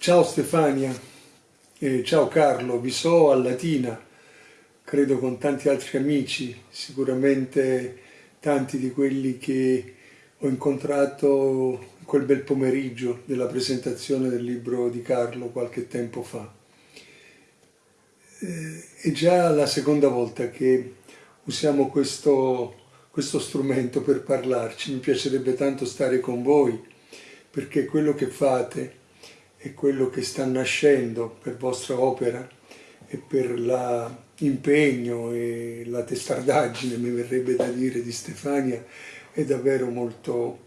Ciao Stefania, eh, ciao Carlo, vi so a Latina, credo con tanti altri amici, sicuramente tanti di quelli che ho incontrato quel bel pomeriggio della presentazione del libro di Carlo qualche tempo fa. Eh, è già la seconda volta che usiamo questo, questo strumento per parlarci, mi piacerebbe tanto stare con voi perché quello che fate è quello che sta nascendo per vostra opera e per l'impegno e la testardaggine, mi verrebbe da dire, di Stefania, è davvero molto,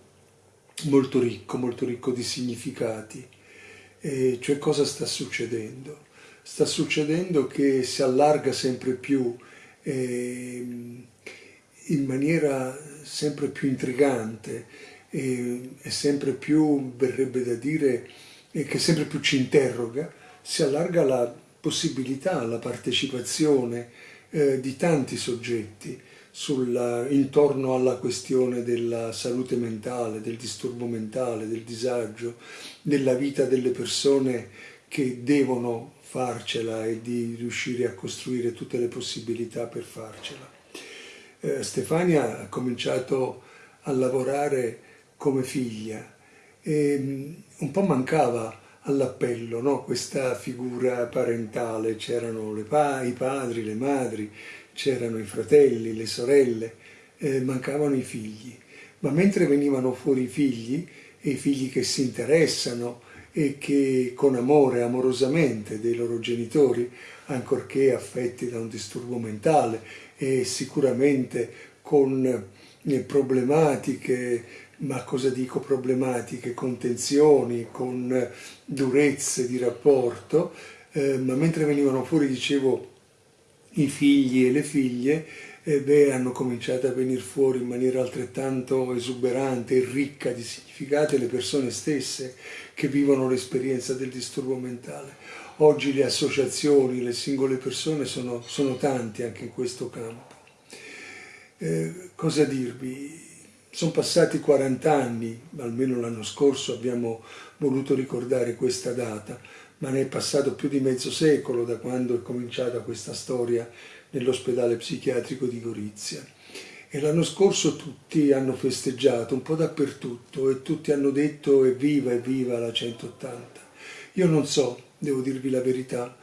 molto ricco, molto ricco di significati. E cioè cosa sta succedendo? Sta succedendo che si allarga sempre più eh, in maniera sempre più intrigante e, e sempre più, verrebbe da dire, e che sempre più ci interroga, si allarga la possibilità, la partecipazione eh, di tanti soggetti sulla, intorno alla questione della salute mentale, del disturbo mentale, del disagio, della vita delle persone che devono farcela e di riuscire a costruire tutte le possibilità per farcela. Eh, Stefania ha cominciato a lavorare come figlia e mm, un po' mancava all'appello no? questa figura parentale, c'erano pa i padri, le madri, c'erano i fratelli, le sorelle, eh, mancavano i figli. Ma mentre venivano fuori i figli, e i figli che si interessano e che con amore, amorosamente dei loro genitori, ancorché affetti da un disturbo mentale e sicuramente con eh, problematiche ma cosa dico problematiche, con tensioni, con durezze di rapporto, eh, ma mentre venivano fuori, dicevo, i figli e le figlie, eh, beh, hanno cominciato a venire fuori in maniera altrettanto esuberante e ricca di significati le persone stesse che vivono l'esperienza del disturbo mentale. Oggi le associazioni, le singole persone sono, sono tanti anche in questo campo. Eh, cosa dirvi? Sono passati 40 anni, almeno l'anno scorso abbiamo voluto ricordare questa data, ma ne è passato più di mezzo secolo da quando è cominciata questa storia nell'ospedale psichiatrico di Gorizia. E l'anno scorso tutti hanno festeggiato, un po' dappertutto, e tutti hanno detto evviva, evviva la 180. Io non so, devo dirvi la verità,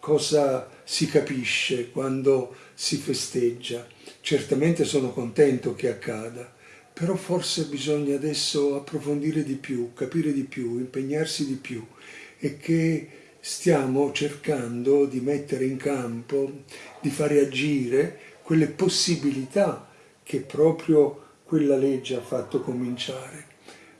cosa si capisce quando si festeggia. Certamente sono contento che accada, però forse bisogna adesso approfondire di più, capire di più, impegnarsi di più e che stiamo cercando di mettere in campo, di fare agire quelle possibilità che proprio quella legge ha fatto cominciare.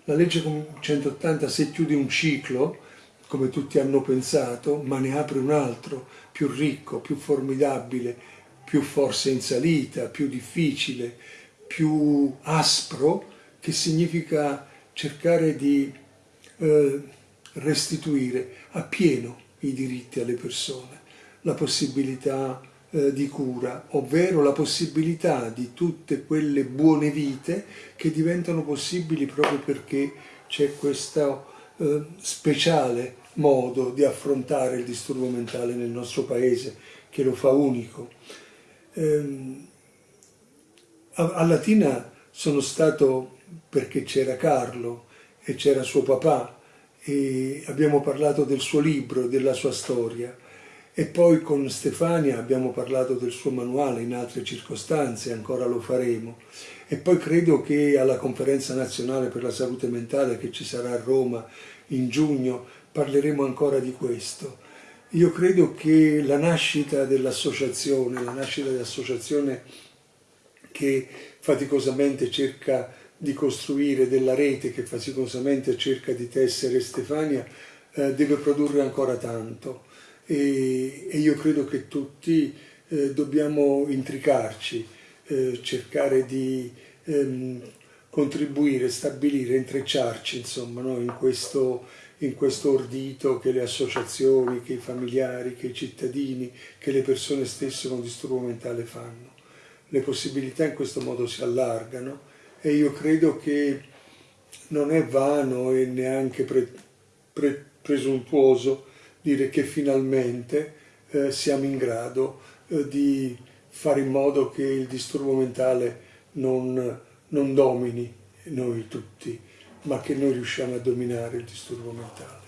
La legge 180 se chiude un ciclo, come tutti hanno pensato, ma ne apre un altro, più ricco, più formidabile, più forse in salita, più difficile, più aspro che significa cercare di eh, restituire appieno i diritti alle persone, la possibilità eh, di cura, ovvero la possibilità di tutte quelle buone vite che diventano possibili proprio perché c'è questo eh, speciale modo di affrontare il disturbo mentale nel nostro paese che lo fa unico. Ehm, a Latina sono stato perché c'era Carlo e c'era suo papà e abbiamo parlato del suo libro, della sua storia e poi con Stefania abbiamo parlato del suo manuale in altre circostanze, ancora lo faremo e poi credo che alla conferenza nazionale per la salute mentale che ci sarà a Roma in giugno parleremo ancora di questo. Io credo che la nascita dell'associazione, la nascita dell'associazione che faticosamente cerca di costruire, della rete che faticosamente cerca di tessere Stefania, eh, deve produrre ancora tanto e, e io credo che tutti eh, dobbiamo intricarci, eh, cercare di ehm, contribuire, stabilire, intrecciarci insomma, no? in, questo, in questo ordito che le associazioni, che i familiari, che i cittadini, che le persone stesse con disturbo mentale fanno le possibilità in questo modo si allargano e io credo che non è vano e neanche pre, pre, presuntuoso dire che finalmente eh, siamo in grado eh, di fare in modo che il disturbo mentale non, non domini noi tutti, ma che noi riusciamo a dominare il disturbo mentale.